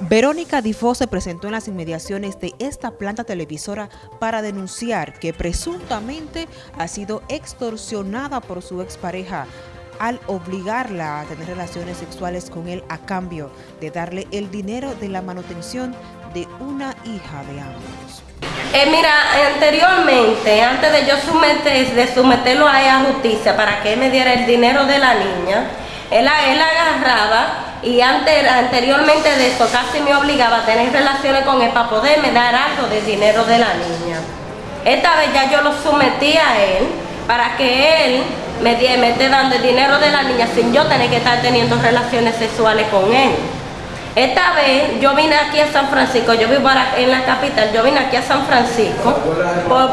Verónica Difo se presentó en las inmediaciones de esta planta televisora para denunciar que presuntamente ha sido extorsionada por su expareja al obligarla a tener relaciones sexuales con él a cambio de darle el dinero de la manutención de una hija de ambos. Eh, mira, anteriormente, antes de yo someter, de someterlo a ella justicia para que me diera el dinero de la niña, él, él agarraba y anteriormente de eso casi me obligaba a tener relaciones con él para poderme dar algo de dinero de la niña. Esta vez ya yo lo sometí a él para que él me, me esté dando el dinero de la niña sin yo tener que estar teniendo relaciones sexuales con él. Esta vez yo vine aquí a San Francisco, yo vivo en la capital, yo vine aquí a San Francisco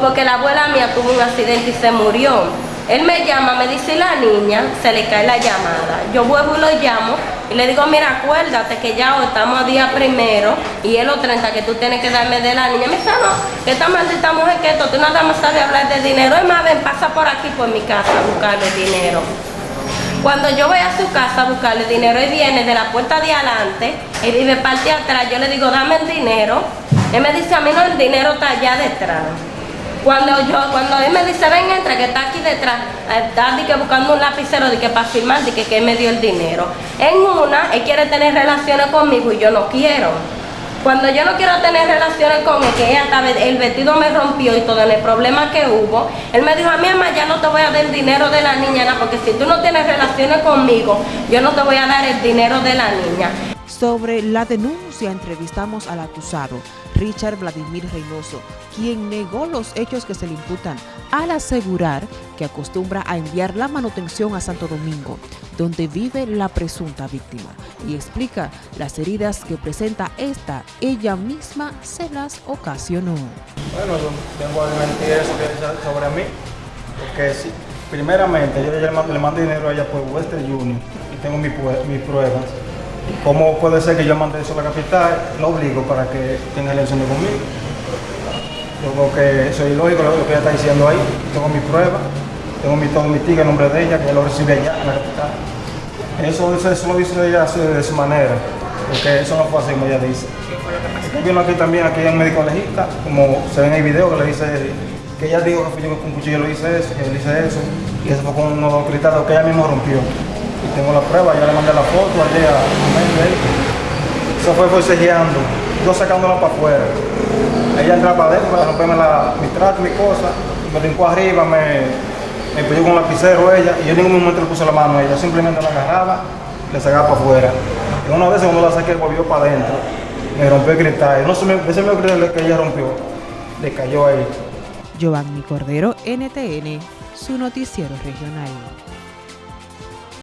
porque la abuela mía tuvo un accidente y se murió. Él me llama, me dice la niña, se le cae la llamada. Yo vuelvo y lo llamo y le digo, mira, acuérdate que ya estamos a día primero y es los 30 que tú tienes que darme de la niña. Me dice, no, que esta maldita mujer que esto, tú nada más sabes hablar de dinero. Es más, ven, pasa por aquí por mi casa a buscarle dinero. Cuando yo voy a su casa a buscarle dinero, él viene de la puerta de adelante y vive parte atrás. Yo le digo, dame el dinero. Él me dice, a mí no, el dinero está allá detrás. Cuando yo, cuando él me dice, ven, entra, que está aquí detrás, está que buscando un lapicero de que para firmar, de que, que él me dio el dinero. En una, él quiere tener relaciones conmigo y yo no quiero. Cuando yo no quiero tener relaciones con él, que ella, el vestido me rompió y todo el problema que hubo, él me dijo, a mí mamá ya no te voy a dar el dinero de la niña, porque si tú no tienes relaciones conmigo, yo no te voy a dar el dinero de la niña. Sobre la denuncia entrevistamos al acusado, Richard Vladimir Reynoso, quien negó los hechos que se le imputan al asegurar que acostumbra a enviar la manutención a Santo Domingo, donde vive la presunta víctima, y explica las heridas que presenta esta, ella misma se las ocasionó. Bueno, tengo que mentir eso sobre mí, porque sí, primeramente yo le mando, dinero a ella por Western Union y tengo mis pruebas ¿Cómo puede ser que yo mande eso a la capital? Lo obligo para que tenga relaciones conmigo. Yo creo que eso es ilógico lo que ella está diciendo ahí. Tengo mis pruebas, tengo mi, todo mi ticket en nombre de ella, que ella lo recibe allá en la capital. Eso, eso, lo dice ella de esa manera, porque eso no fue así como ella dice. Vino aquí también, aquí en médico legista, como se ve en el video que le dice que ella dijo que fui yo con un cuchillo lo hice eso, que le hice eso, y eso fue con unos cristales que ella misma rompió y tengo la prueba, ya le mandé la foto al día, Eso fue forcejeando, yo sacándola para afuera. Ella entraba para adentro para romperme la, mi trato, mi cosa, me brincó arriba, me, me pidió con un lapicero ella, y yo en ningún momento le puse la mano a ella, simplemente la agarraba y le sacaba para afuera. Y una vez cuando la saqué volvió para adentro, me rompió el cristal. No se me, ese me que ella rompió, le cayó ahí. Giovanni Cordero, NTN, su noticiero regional.